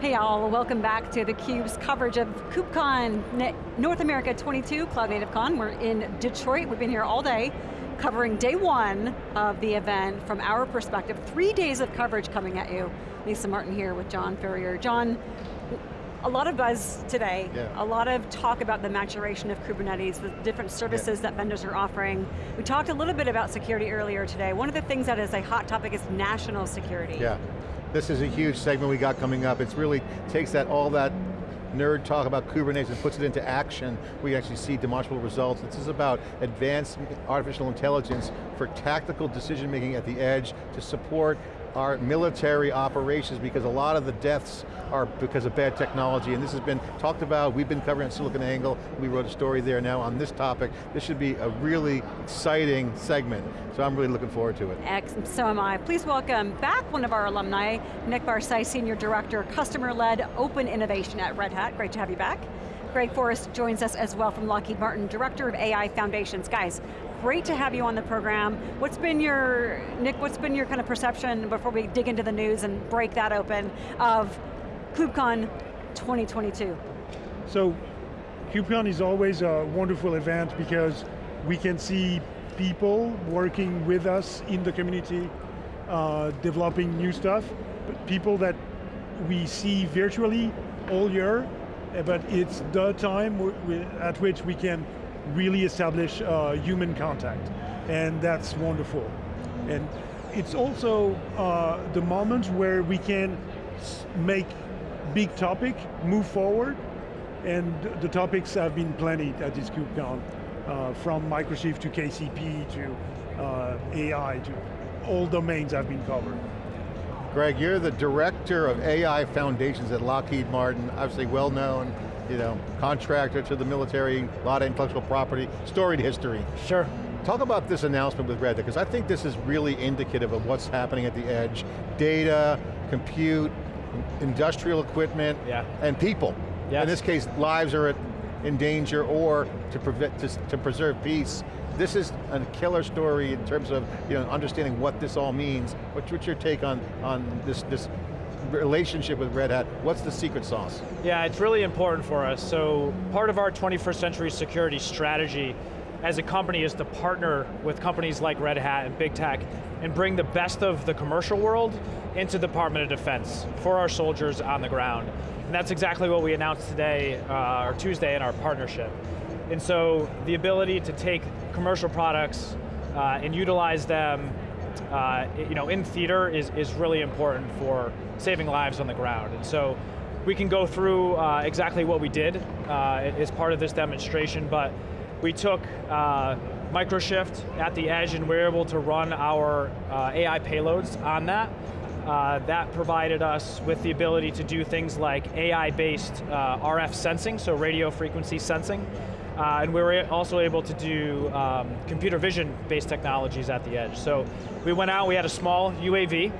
Hey all, welcome back to theCUBE's coverage of KubeCon North America 22, Cloud Native Con. We're in Detroit, we've been here all day, covering day one of the event from our perspective. Three days of coverage coming at you. Lisa Martin here with John Furrier. John, a lot of buzz today, yeah. a lot of talk about the maturation of Kubernetes, the different services yeah. that vendors are offering. We talked a little bit about security earlier today. One of the things that is a hot topic is national security. Yeah. This is a huge segment we got coming up. It really takes that all that nerd talk about Kubernetes and puts it into action. We actually see demonstrable results. This is about advanced artificial intelligence for tactical decision making at the edge to support our military operations because a lot of the deaths are because of bad technology and this has been talked about, we've been covering SiliconANGLE, we wrote a story there now on this topic. This should be a really exciting segment, so I'm really looking forward to it. Excellent, so am I. Please welcome back one of our alumni, Nick Barcet, Senior Director, Customer-Led Open Innovation at Red Hat. Great to have you back. Greg Forrest joins us as well from Lockheed Martin, Director of AI Foundations. Guys, Great to have you on the program. What's been your, Nick, what's been your kind of perception before we dig into the news and break that open of KubeCon 2022? So, KubeCon is always a wonderful event because we can see people working with us in the community, uh, developing new stuff, but people that we see virtually all year, but it's the time at which we can really establish uh, human contact, and that's wonderful. And it's also uh, the moment where we can make big topic move forward, and the topics have been plenty at this KubeCon, uh, from Microshift to KCP to uh, AI to all domains have been covered. Greg, you're the director of AI Foundations at Lockheed Martin, obviously well known you know, contractor to the military, a lot of intellectual property, storied history. Sure. Talk about this announcement with Red because I think this is really indicative of what's happening at the edge. Data, compute, industrial equipment, yeah. and people. Yes. In this case, lives are at, in danger or to, prevent, to, to preserve peace. This is a killer story in terms of you know, understanding what this all means. What's, what's your take on, on this, this relationship with Red Hat, what's the secret sauce? Yeah, it's really important for us. So part of our 21st century security strategy as a company is to partner with companies like Red Hat and big tech and bring the best of the commercial world into the Department of Defense for our soldiers on the ground. And that's exactly what we announced today, uh, or Tuesday in our partnership. And so the ability to take commercial products uh, and utilize them uh, you know, in theater is, is really important for saving lives on the ground. And so we can go through uh, exactly what we did uh, as part of this demonstration, but we took uh, Microshift at the edge and we were able to run our uh, AI payloads on that. Uh, that provided us with the ability to do things like AI-based RF sensing, so radio frequency sensing, uh, and we were also able to do um, computer vision-based technologies at the edge. So we went out, we had a small UAV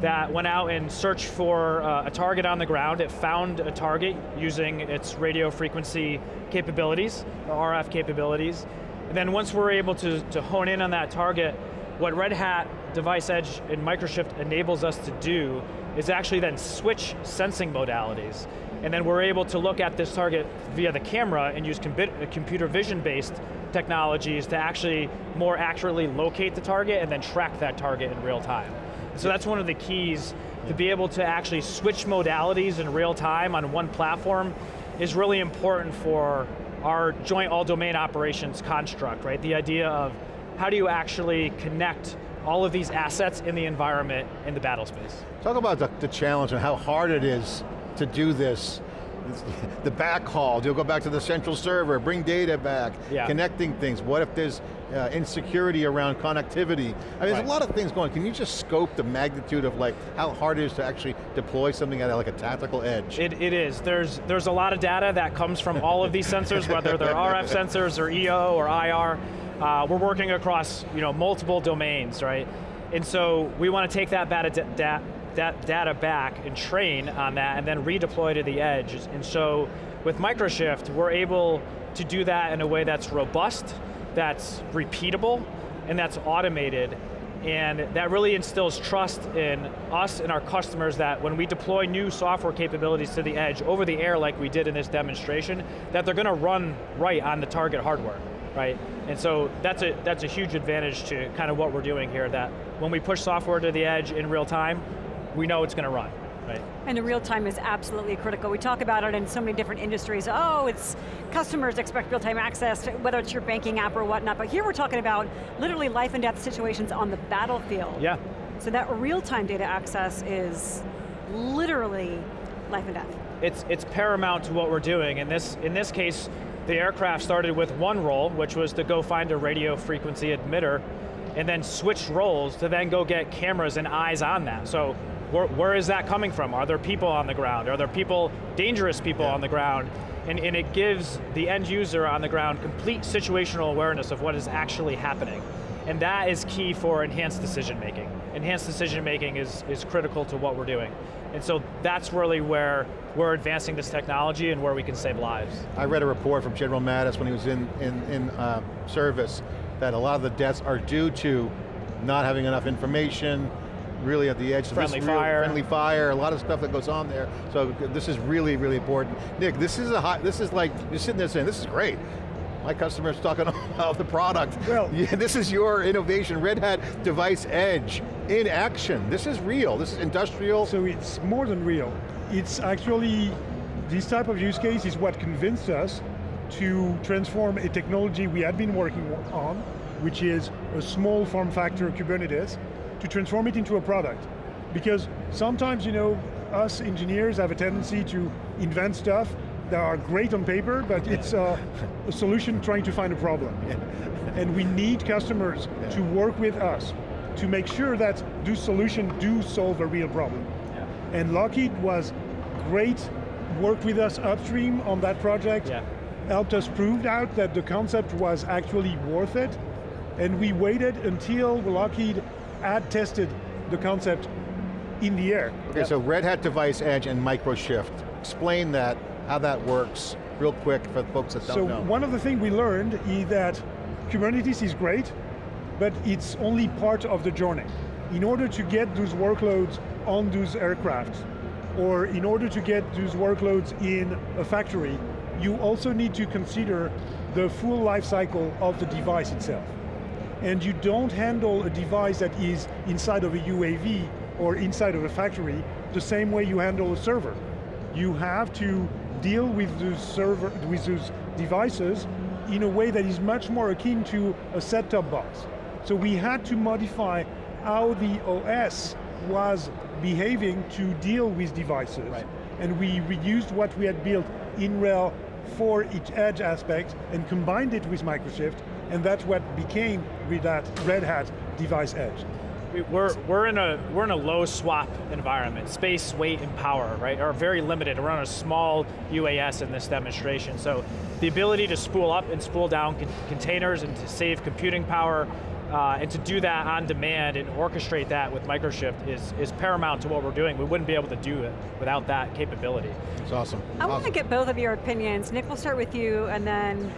that went out and searched for uh, a target on the ground. It found a target using its radio frequency capabilities, RF capabilities. And then once we're able to, to hone in on that target, what Red Hat, Device Edge, and Microshift enables us to do is actually then switch sensing modalities and then we're able to look at this target via the camera and use uh, computer vision-based technologies to actually more accurately locate the target and then track that target in real time. So that's one of the keys to be able to actually switch modalities in real time on one platform is really important for our joint all domain operations construct, right? The idea of how do you actually connect all of these assets in the environment in the battle space. Talk about the, the challenge and how hard it is to do this the backhaul, you'll go back to the central server, bring data back, yeah. connecting things. What if there's uh, insecurity around connectivity? I mean, there's a lot of things going. Can you just scope the magnitude of like how hard it is to actually deploy something at like a tactical edge? It, it is. There's there's a lot of data that comes from all of these sensors, whether they're RF sensors or EO or IR. Uh, we're working across you know multiple domains, right? And so we want to take that data, that data back and train on that and then redeploy to the edge. And so with Microshift, we're able to do that in a way that's robust, that's repeatable, and that's automated. And that really instills trust in us and our customers that when we deploy new software capabilities to the edge over the air like we did in this demonstration, that they're going to run right on the target hardware, right? And so that's a, that's a huge advantage to kind of what we're doing here, that when we push software to the edge in real time, we know it's going to run. Right. And the real time is absolutely critical. We talk about it in so many different industries. Oh, it's customers expect real time access, whether it's your banking app or whatnot, but here we're talking about literally life and death situations on the battlefield. Yeah. So that real time data access is literally life and death. It's, it's paramount to what we're doing. In this, in this case, the aircraft started with one role, which was to go find a radio frequency emitter, and then switched roles to then go get cameras and eyes on that. So where, where is that coming from? Are there people on the ground? Are there people, dangerous people yeah. on the ground? And, and it gives the end user on the ground complete situational awareness of what is actually happening. And that is key for enhanced decision making. Enhanced decision making is, is critical to what we're doing. And so that's really where we're advancing this technology and where we can save lives. I read a report from General Mattis when he was in, in, in uh, service that a lot of the deaths are due to not having enough information, really at the edge. Friendly fire. Friendly fire, a lot of stuff that goes on there. So this is really, really important. Nick, this is a hot, this is like, you're sitting there saying, this is great. My customer's talking about the product. Well, yeah, this is your innovation, Red Hat Device Edge in action. This is real, this is industrial. So it's more than real. It's actually, this type of use case is what convinced us to transform a technology we had been working on, which is a small form factor Kubernetes, to transform it into a product. Because sometimes, you know, us engineers have a tendency to invent stuff that are great on paper, but it's uh, a solution trying to find a problem. And we need customers yeah. to work with us to make sure that those solution do solve a real problem. Yeah. And Lockheed was great, worked with us upstream on that project, yeah. helped us prove out that the concept was actually worth it, and we waited until Lockheed ad tested the concept in the air. Okay, yep. so Red Hat Device Edge and Microshift. Explain that, how that works, real quick for the folks that don't so know. So one of the things we learned is that Kubernetes is great, but it's only part of the journey. In order to get those workloads on those aircraft, or in order to get those workloads in a factory, you also need to consider the full life cycle of the device itself and you don't handle a device that is inside of a UAV or inside of a factory the same way you handle a server. You have to deal with those server, with those devices in a way that is much more akin to a set-top box. So we had to modify how the OS was behaving to deal with devices. Right. And we reused what we had built in RHEL for each edge aspect and combined it with Microshift and that's what became with that Red Hat device edge. We're, we're, in a, we're in a low SWaP environment. Space, weight, and power, right, are very limited. We're on a small UAS in this demonstration. So the ability to spool up and spool down con containers and to save computing power, uh, and to do that on demand and orchestrate that with Microshift is, is paramount to what we're doing. We wouldn't be able to do it without that capability. It's awesome. I awesome. want to get both of your opinions. Nick, we'll start with you, and then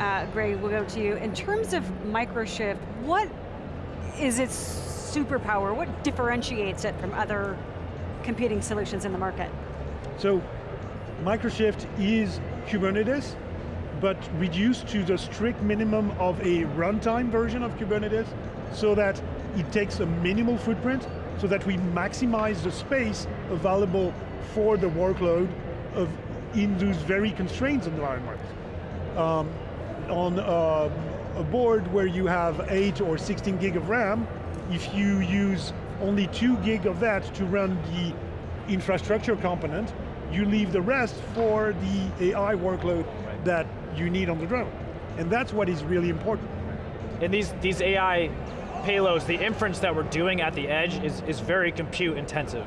uh, Greg, we'll go to you. In terms of Microshift, what is its superpower? What differentiates it from other competing solutions in the market? So, Microshift is Kubernetes, but reduced to the strict minimum of a runtime version of Kubernetes, so that it takes a minimal footprint, so that we maximize the space available for the workload of in those very constrained environments. Um, on uh, a board where you have 8 or 16 gig of RAM, if you use only 2 gig of that to run the infrastructure component, you leave the rest for the AI workload right. that you need on the drone. And that's what is really important. And these, these AI payloads, the inference that we're doing at the edge is, is very compute intensive.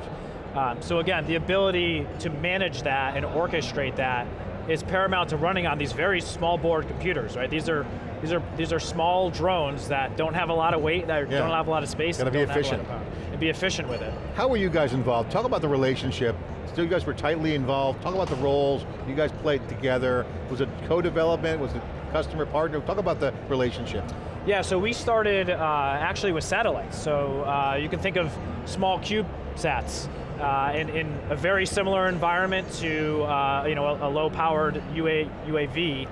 Um, so again, the ability to manage that and orchestrate that is paramount to running on these very small board computers, right? These are These are these are small drones that don't have a lot of weight, that Yeah. don't have a lot of space, Gotta and be don't have a lot efficient. And be efficient with it. How were you guys involved? Talk about the relationship. So you guys were tightly involved. Talk about the roles. You guys played together. Was it co-development? Was it customer partner? Talk about the relationship. Yeah, so we started uh, actually with satellites. So uh, you can think of small CubeSats uh, in, in a very similar environment to uh, you know a, a low-powered UA, UAV,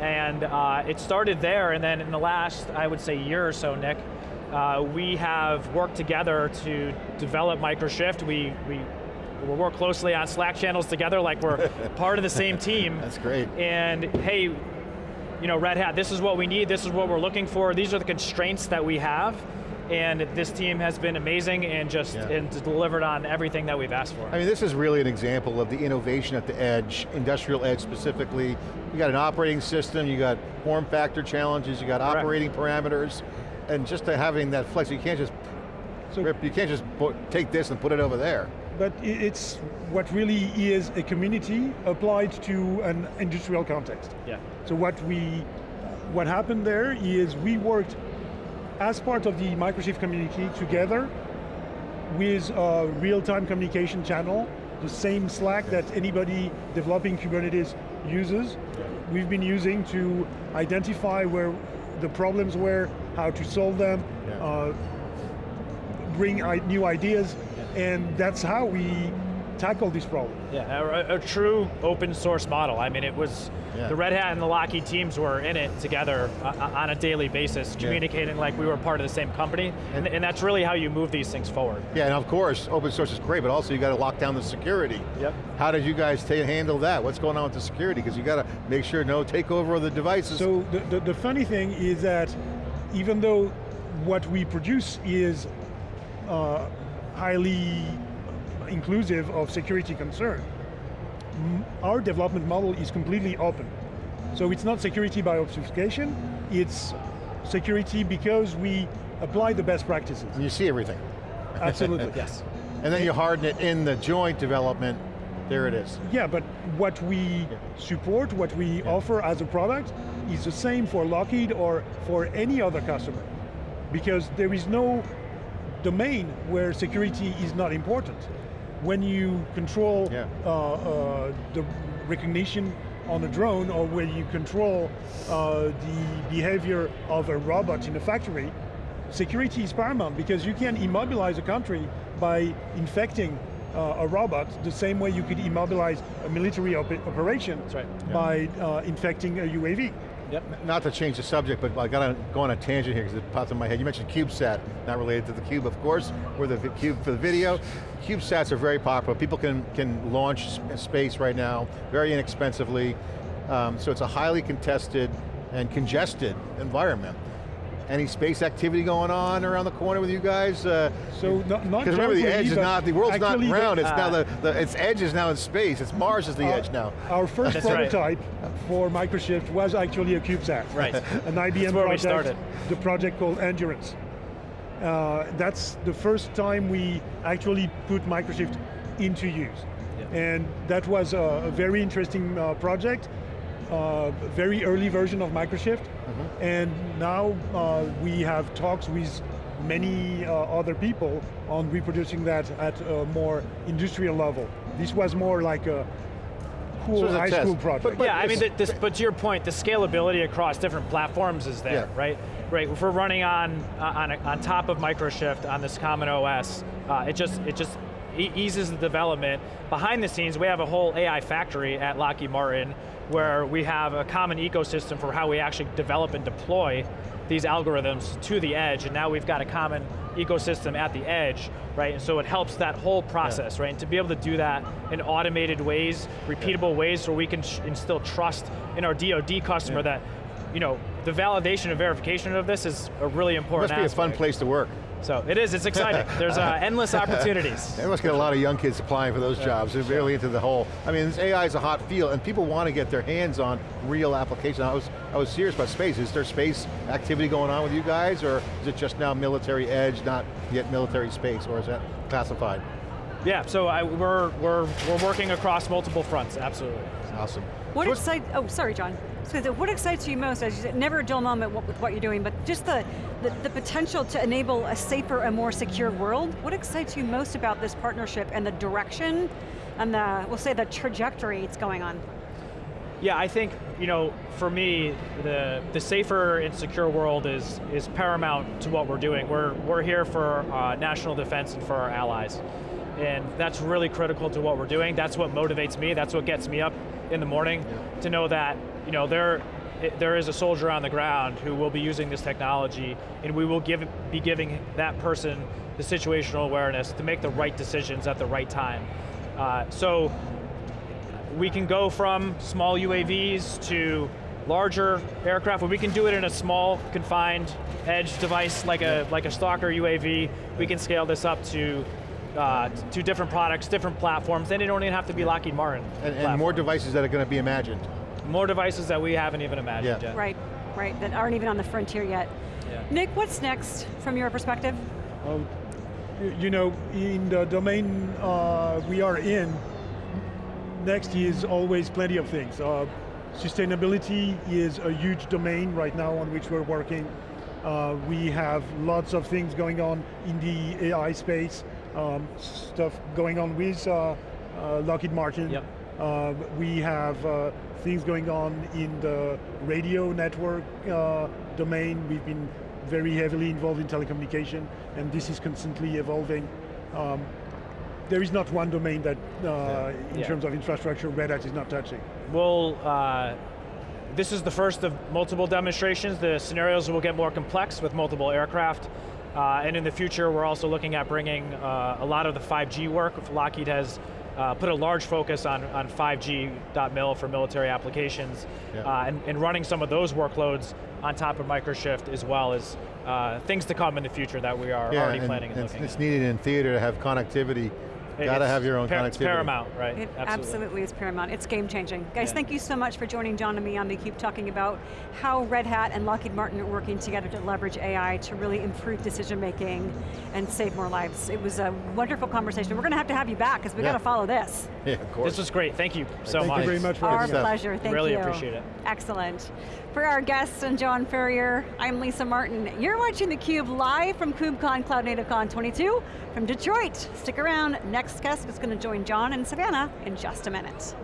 and uh, it started there. And then in the last, I would say, year or so, Nick, uh, we have worked together to develop Microshift. We we we work closely on Slack channels together, like we're part of the same team. That's great. And hey, you know, Red Hat, this is what we need, this is what we're looking for, these are the constraints that we have, and this team has been amazing and just Yeah. and delivered on everything that we've asked for. I mean, this is really an example of the innovation at the edge, industrial edge specifically. You got an operating system, you got form factor challenges, you got Correct. operating parameters, and just to having that flex, you can't just So- rip, you can't just put, take this and put it over there. But it's what really is a community applied to an industrial context. yeah. So what we, what happened there is we worked as part of the Microshift community together with a real-time communication channel, the same Slack that anybody developing Kubernetes uses. We've been using to identify where the problems were, how to solve them, Yeah. uh, bring new ideas, and that's how we tackle this problem. Yeah, a, a true open source model. I mean, it was, Yeah. the Red Hat and the Lockheed teams were in it together uh, on a daily basis, communicating like we were part of the same company, and, and that's really how you move these things forward. Yeah, and of course, open source is great, but also you got to lock down the security. Yep. How did you guys handle that? What's going on with the security? Because you got to make sure no takeover of the devices. So the, the, the funny thing is that even though what we produce is uh, highly inclusive of security concern, mm, our development model is completely open. So it's not security by obfuscation, it's security because we apply the best practices. and you see everything. Absolutely. Yes. And then you harden it in the joint development, there it is. Yeah, but what we support, what we offer as a product is the same for Lockheed or for any other customer. Because there is no domain where security is not important. When you control Yeah. uh, uh, the recognition on a drone or when you control uh, the behavior of a robot in a factory, security is paramount because you can immobilize a country by infecting uh, a robot the same way you could immobilize a military op operation right. by uh, infecting a UAV. Yep. Not to change the subject, but I got to go on a tangent here because it popped in my head. You mentioned CubeSat, not related to the Cube, of course. We're the Cube for the video. CubeSats are very popular. People can, can launch space right now very inexpensively. Um, so it's a highly contested and congested environment. Any space activity going on around the corner with you guys? Uh, So not, not Because remember, the jointly, edge is not, the world's not actually the- round, it's now Ah. the, the, its edge is now in space, it's Mars is the Our- edge now. Our first That's right. prototype for Microshift was actually a CubeSat. Right. An IBM where we project, started. the project called Endurance. Uh, that's the first time we actually put Microshift into use. Yeah. And that was a, a very interesting uh, project, uh, very early version of Microshift. Mm-hmm. And now uh, we have talks with many uh, other people on reproducing that at a more industrial level. This was more like a cool it's a high test. school project. but- yeah, I mean, the, this, but to your point, the scalability across different platforms is there, Yeah. right? Right. If we're running on uh, on, a, on top of Microshift on this common OS, uh, it just it just e- eases the development. Behind the scenes, we have a whole AI factory at Lockheed Martin where we have a common ecosystem for how we actually develop and deploy these algorithms to the edge, and now we've got a common ecosystem at the edge, right? And so it helps that whole process, right? And to be able to do that in automated ways, repeatable ways, so we can instill trust in our DoD customer Yeah. that, you know, the validation and verification of this is a really It important must be a fun place to work. So it is, it's exciting. There's uh, endless opportunities. They must get a lot of young kids applying for those jobs. They're really into the whole, I mean, this AI is a hot field and people want to get their hands on real applications. I was, I was serious about space. Is there space activity going on with you guys or is it just now military edge, not yet military space, or is that classified? Yeah, so I, we're, we're, we're working across multiple fronts, absolutely. Awesome. What So excites, oh, sorry, John. So what excites you most, as you said, never a dull moment with what you're doing, but just the, the, the potential to enable a safer and more secure world, what excites you most about this partnership and the direction and the, we'll say the trajectory it's going on? Yeah, I think, you know, for me, the, the safer and secure world is, is paramount to what we're doing. We're, we're here for uh, national defense and for our allies. And that's really critical to what we're doing. That's what motivates me. That's what gets me up in the morning to know that, you know, there, there is a soldier on the ground who will be using this technology and we will give, be giving that person the situational awareness to make the right decisions at the right time. Uh, so we can go from small UAVs to larger aircraft, but we can do it in a small, confined edge device like a like a Stalker UAV. We can scale this up to uh, to different products, different platforms, and it don't even have to be Lockheed Martin. And, and more devices that are going to be imagined. More devices that we haven't even imagined Yeah. yet. Right, right, that aren't even on the frontier yet. Yeah. Nick, what's next from your perspective? Uh, you know, in the domain uh, we are in, next is always plenty of things. Uh, sustainability is a huge domain right now on which we're working. Uh, we have lots of things going on in the AI space, um, stuff going on with uh, uh, Lockheed Martin. Yep. Uh, we have uh, things going on in the radio network uh, domain. We've been very heavily involved in telecommunication, and this is constantly evolving. Um, there is not one domain that, uh, in Yeah. terms of infrastructure, Red Hat is not touching. We'll, uh, this is the first of multiple demonstrations. The scenarios will get more complex with multiple aircraft. Uh, and in the future, we're also looking at bringing uh, a lot of the 5G work. Lockheed has uh, put a large focus on, on 5G.mil for military applications, Yeah. uh, and, and running some of those workloads on top of Microshift as well as uh, things to come in the future that we are already and, planning and, and looking it's at. needed in theater to have connectivity. Got to have your own par- connectivity. It's paramount, right? It absolutely. is paramount. It's game changing. Guys, Yeah. thank you so much for joining John and me on theCUBE talking about how Red Hat and Lockheed Martin are working together to leverage AI to really improve decision making and save more lives. It was a wonderful conversation. We're going to have to have you back because we Yeah. got to follow this. Yeah, of course. This was great, thank you so Thank much. you very much for Our having us. pleasure, thank Really you. Really appreciate it. Excellent. For our guests and John Furrier, I'm Lisa Martin. You're watching theCUBE live from KubeCon Cloud Native Con 22 from Detroit. Stick around, next guest is going to join John and Savannah in just a minute.